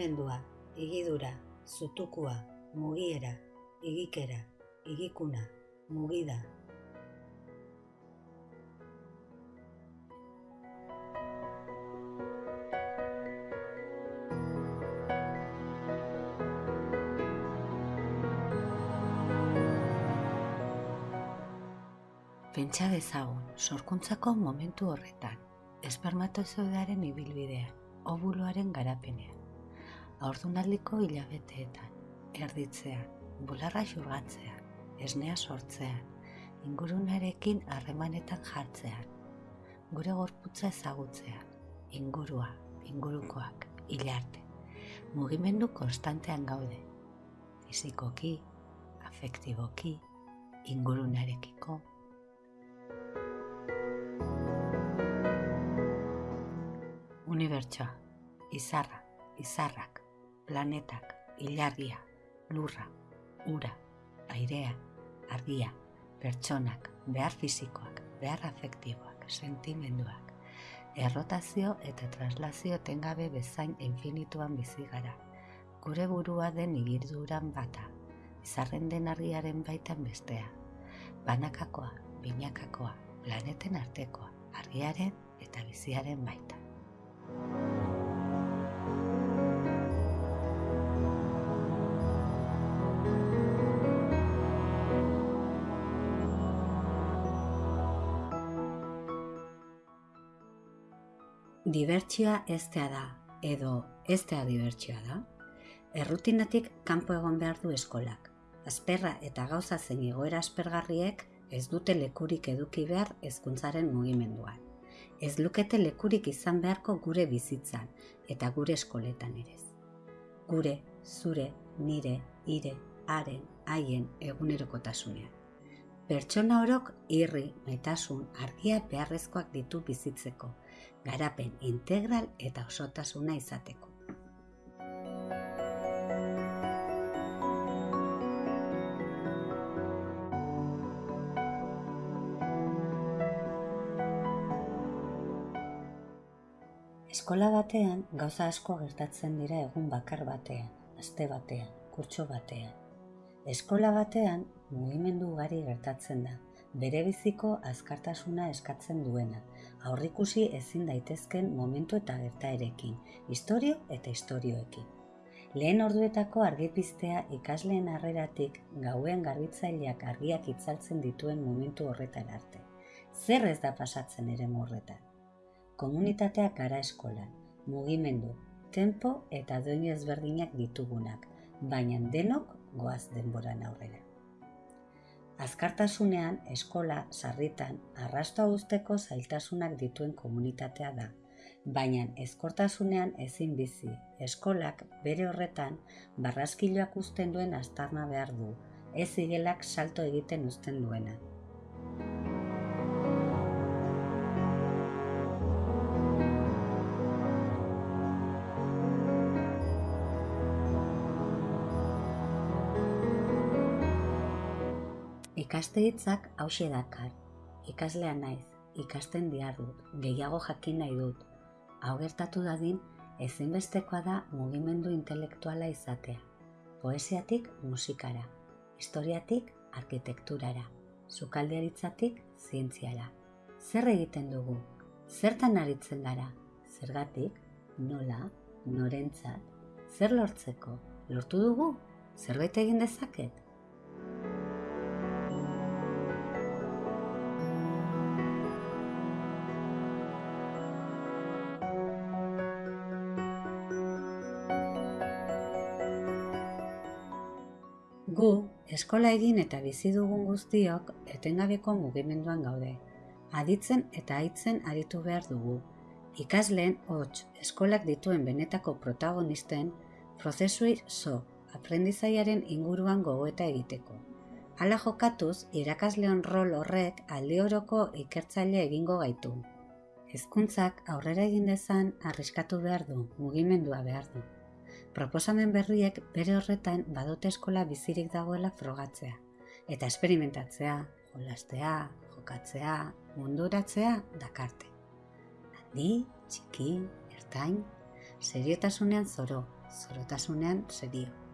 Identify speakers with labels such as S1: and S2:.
S1: mugimendua, igidura, zutukua, mugiera, igikera, igikuna, mugida. Pentsa dezagun, sorkuntzako momentu horretan, espermatozoidaren ibilbidean, ovuloaren garapenean, aurdunaldiko hilabeteetan, erditzean, bularra xurgatzean, esnea sortzean, ingurunarekin harremanetan jartzean, gure gorputza ezagutzean, ingurua, ingurukoak, hilarte, mugimendu konstantean gaude, fizikoki, afektiboki, ingurunarekiko, Unibertsoa, izarra, izarrak, planetak, ilargia, lurra, ura, airea, argia, pertsonak, behar fizikoak, behar afektiboak, sentimenduak, errotazio eta traslazio tengabe bezain infinituan bizi gara. Gure burua den igirduran bata, izarren den argiaren baitan bestea. Banakakoa, binakakoa, planeten artekoa, argiaren eta biziaren baita. Dibertsioa eztea da, edo eztea dibertsioa da. Errutinatik kanpo egon behar du eskolak. Azperra eta gauza zen egoera aspergarriek ez dute lekurik eduki behar hezkuntzaren mugimenduan. Ez lukete lekurik izan beharko gure bizitzan eta gure eskoletan ere. Gure, zure, nire, ire, haren, haien egunerokotasunean. Pertsona orok irri, maitasun, argia beharrezkoak ditu bizitzeko, garapen integral eta osotasuna izateko. Eskola batean gauza asko gertatzen dira egun bakar batean, aste batean, kurtso batean. Eskola batean mugimendu ugari gertatzen da, bere biziko azkartasuna eskatzen duena, aurrikusi ezin daitezken momentu eta gertaerekin, historio eta historioekin. Lehen orduetako argipiztea ikasleen harreratik gauen garbitzaileak argiak itzaltzen dituen momentu horretan arte. Zer ez da pasatzen ere horretan? komunitateak gara eskolan, mugimendu, tempo eta doinu ezberdinak ditugunak, baina denok goaz denboran aurrera. Azkartasunean, eskola, sarritan, arrastoa usteko zailtasunak dituen komunitatea da, baina ezkortasunean ezin bizi, eskolak bere horretan barraskiloak uzten duen astarna behar du, ez igelak salto egiten uzten duena. Ikaste hitzak hause dakar. Ikaslea naiz, ikasten diar dut, gehiago jakin nahi dut. Hau gertatu dadin, ezinbestekoa da mugimendu intelektuala izatea. Poesiatik musikara, historiatik arkitekturara, sukaldearitzatik zientziara. Zer egiten dugu? Zertan aritzen gara? Zergatik? Nola? Norentzat? Zer lortzeko? Lortu dugu? Zerbait egin dezaket? Gu, eskola egin eta bizi dugun guztiok etengabeko mugimenduan gaude. Aditzen eta aitzen aritu behar dugu. Ikasleen hots eskolak dituen benetako protagonisten prozesui zo aprendizaiaren inguruan gogoeta egiteko. Hala jokatuz, irakasleon rol horrek aldi oroko ikertzaile egingo gaitu. Hezkuntzak aurrera egin dezan arriskatu behar du, mugimendua behar du proposamen berriek bere horretan badote eskola bizirik dagoela frogatzea. Eta esperimentatzea, jolastea, jokatzea, munduratzea dakarte. Handi, txiki, ertain, seriotasunean zoro, zorotasunean serio.